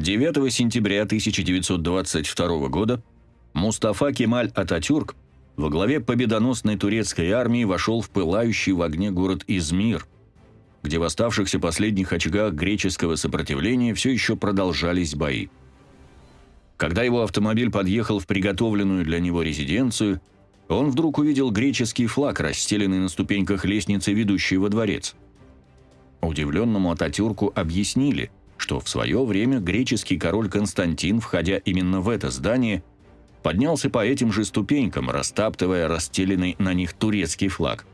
9 сентября 1922 года Мустафа Кемаль Ататюрк во главе победоносной турецкой армии вошел в пылающий в огне город Измир, где в оставшихся последних очагах греческого сопротивления все еще продолжались бои. Когда его автомобиль подъехал в приготовленную для него резиденцию, он вдруг увидел греческий флаг, расстеленный на ступеньках лестницы, ведущей во дворец. Удивленному Ататюрку объяснили, что в свое время греческий король Константин, входя именно в это здание, поднялся по этим же ступенькам, растаптывая расстеленный на них турецкий флаг.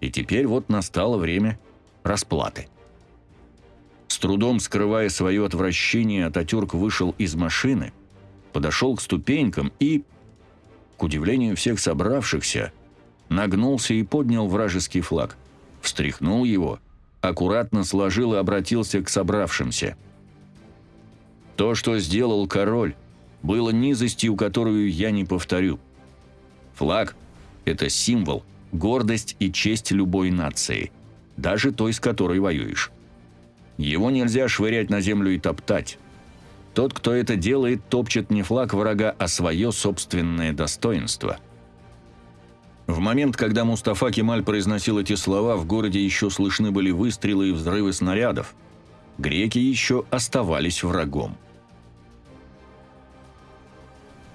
И теперь вот настало время расплаты. С трудом скрывая свое отвращение, Ататюрк вышел из машины, подошел к ступенькам и, к удивлению всех собравшихся, нагнулся и поднял вражеский флаг, встряхнул его, аккуратно сложил и обратился к собравшимся. «То, что сделал король, было низостью, которую я не повторю. Флаг – это символ, гордость и честь любой нации, даже той, с которой воюешь. Его нельзя швырять на землю и топтать. Тот, кто это делает, топчет не флаг врага, а свое собственное достоинство. В момент, когда Мустафа Кемаль произносил эти слова, в городе еще слышны были выстрелы и взрывы снарядов. Греки еще оставались врагом.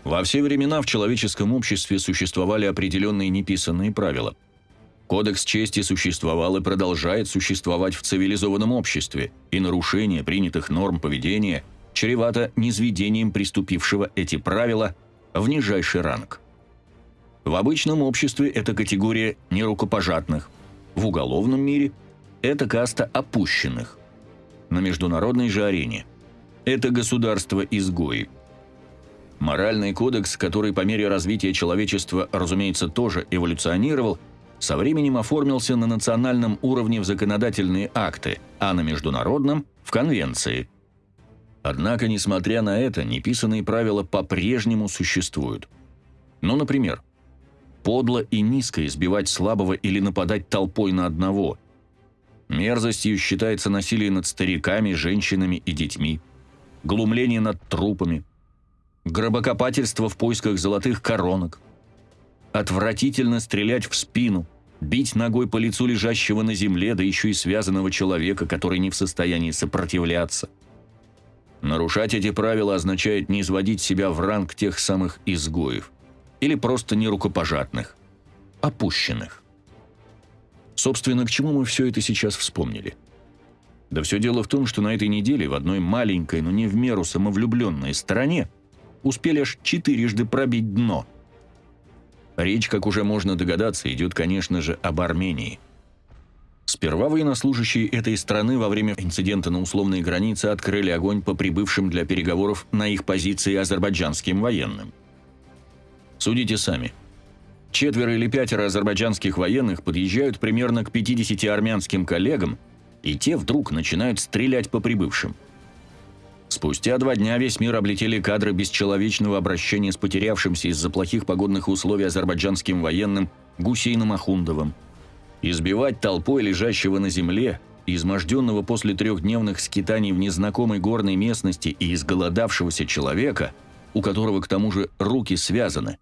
Во все времена в человеческом обществе существовали определенные неписанные правила. Кодекс чести существовал и продолжает существовать в цивилизованном обществе, и нарушение принятых норм поведения чревато низведением приступившего эти правила в нижайший ранг. В обычном обществе это категория нерукопожатных, в уголовном мире это каста опущенных, на международной же арене это государство-изгои – Моральный кодекс, который по мере развития человечества, разумеется, тоже эволюционировал, со временем оформился на национальном уровне в законодательные акты, а на международном – в конвенции. Однако, несмотря на это, неписанные правила по-прежнему существуют. Ну, например, подло и низко избивать слабого или нападать толпой на одного. Мерзостью считается насилие над стариками, женщинами и детьми, глумление над трупами – гробокопательство в поисках золотых коронок. Отвратительно стрелять в спину, бить ногой по лицу лежащего на земле, да еще и связанного человека, который не в состоянии сопротивляться. Нарушать эти правила означает не изводить себя в ранг тех самых изгоев, или просто нерукопожатных, опущенных. Собственно, к чему мы все это сейчас вспомнили? Да все дело в том, что на этой неделе в одной маленькой, но не в меру самовлюбленной стране успели аж четырежды пробить дно. Речь, как уже можно догадаться, идет, конечно же, об Армении. Сперва военнослужащие этой страны во время инцидента на условной границе открыли огонь по прибывшим для переговоров на их позиции азербайджанским военным. Судите сами. Четверо или пятеро азербайджанских военных подъезжают примерно к 50 армянским коллегам, и те вдруг начинают стрелять по прибывшим – Спустя два дня весь мир облетели кадры бесчеловечного обращения с потерявшимся из-за плохих погодных условий азербайджанским военным Гусейном Ахундовым. Избивать толпой лежащего на земле, изможденного после трехдневных скитаний в незнакомой горной местности и изголодавшегося человека, у которого к тому же руки связаны,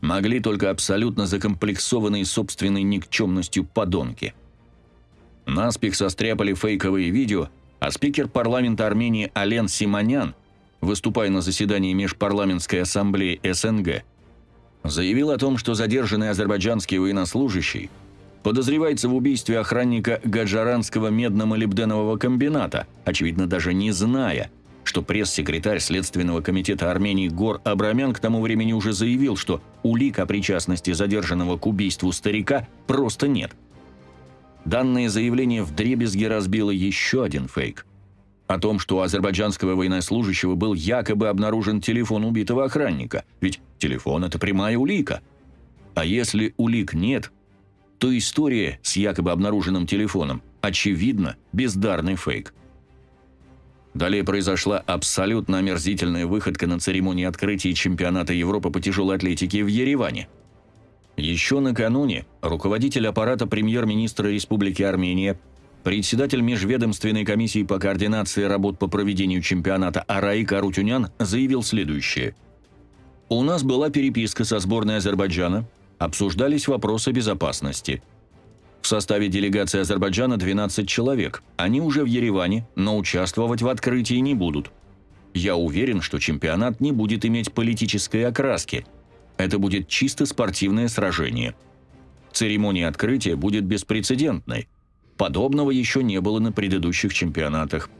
могли только абсолютно закомплексованные собственной никчемностью подонки. Наспех состряпали фейковые видео – а спикер парламента Армении Ален Симонян, выступая на заседании Межпарламентской ассамблеи СНГ, заявил о том, что задержанный азербайджанский военнослужащий подозревается в убийстве охранника Гаджаранского медно-молибденового комбината, очевидно, даже не зная, что пресс-секретарь Следственного комитета Армении Гор Абрамян к тому времени уже заявил, что улик о причастности задержанного к убийству старика просто нет – Данное заявление вдребезги разбило еще один фейк. О том, что у азербайджанского военнослужащего был якобы обнаружен телефон убитого охранника. Ведь телефон – это прямая улика. А если улик нет, то история с якобы обнаруженным телефоном очевидно бездарный фейк. Далее произошла абсолютно омерзительная выходка на церемонии открытия чемпионата Европы по тяжелой атлетике в Ереване – еще накануне руководитель аппарата премьер-министра Республики Армения, председатель Межведомственной комиссии по координации работ по проведению чемпионата Араик Арутюнян заявил следующее. «У нас была переписка со сборной Азербайджана, обсуждались вопросы безопасности. В составе делегации Азербайджана 12 человек. Они уже в Ереване, но участвовать в открытии не будут. Я уверен, что чемпионат не будет иметь политической окраски. Это будет чисто спортивное сражение. Церемония открытия будет беспрецедентной – Подобного еще не было на предыдущих чемпионатах.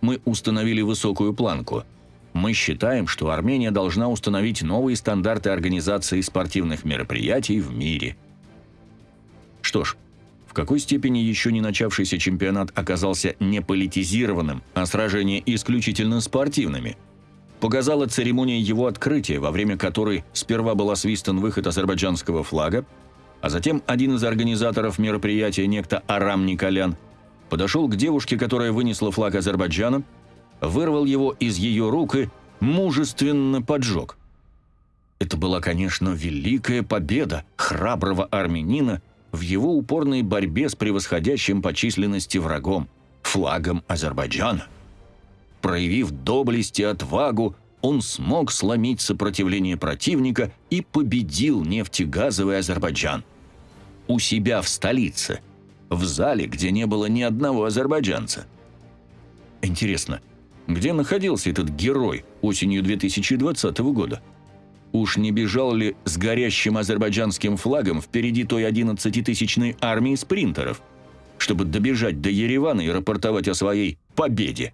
Мы установили высокую планку. Мы считаем, что Армения должна установить новые стандарты организации спортивных мероприятий в мире. Что ж, в какой степени еще не начавшийся чемпионат оказался не политизированным, а сражения исключительно спортивными? Показала церемония его открытия, во время которой сперва был освистан выход азербайджанского флага, а затем один из организаторов мероприятия, некто Арам Николян, подошел к девушке, которая вынесла флаг Азербайджана, вырвал его из ее рук и мужественно поджег. Это была, конечно, великая победа храброго армянина в его упорной борьбе с превосходящим по численности врагом, флагом Азербайджана. Проявив доблесть и отвагу, он смог сломить сопротивление противника и победил нефтегазовый Азербайджан. У себя в столице, в зале, где не было ни одного азербайджанца. Интересно, где находился этот герой осенью 2020 года? Уж не бежал ли с горящим азербайджанским флагом впереди той 11-тысячной армии спринтеров, чтобы добежать до Еревана и рапортовать о своей победе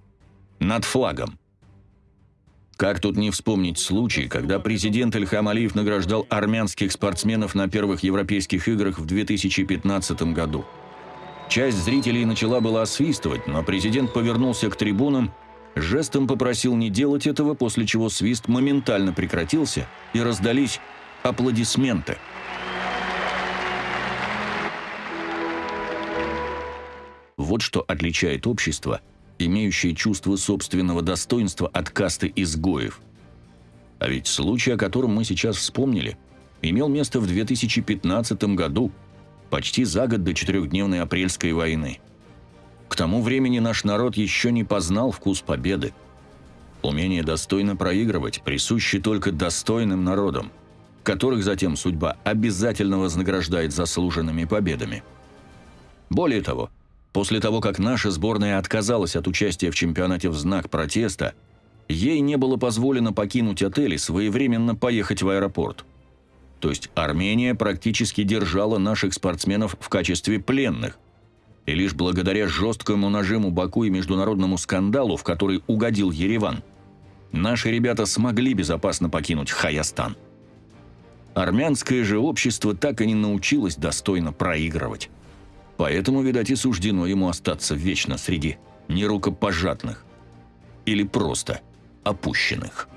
над флагом? Как тут не вспомнить случай, когда президент Ильхам Алиев награждал армянских спортсменов на первых европейских играх в 2015 году. Часть зрителей начала было освистывать, но президент повернулся к трибунам, жестом попросил не делать этого, после чего свист моментально прекратился и раздались аплодисменты. Вот что отличает общество – имеющие чувство собственного достоинства от касты изгоев. А ведь случай, о котором мы сейчас вспомнили, имел место в 2015 году, почти за год до четырехдневной апрельской войны. К тому времени наш народ еще не познал вкус победы. Умение достойно проигрывать присуще только достойным народам, которых затем судьба обязательно вознаграждает заслуженными победами. Более того, После того, как наша сборная отказалась от участия в чемпионате в знак протеста, ей не было позволено покинуть отель и своевременно поехать в аэропорт. То есть Армения практически держала наших спортсменов в качестве пленных. И лишь благодаря жесткому нажиму Баку и международному скандалу, в который угодил Ереван, наши ребята смогли безопасно покинуть Хаястан. Армянское же общество так и не научилось достойно проигрывать. Поэтому, видать, и суждено ему остаться вечно среди нерукопожатных или просто опущенных.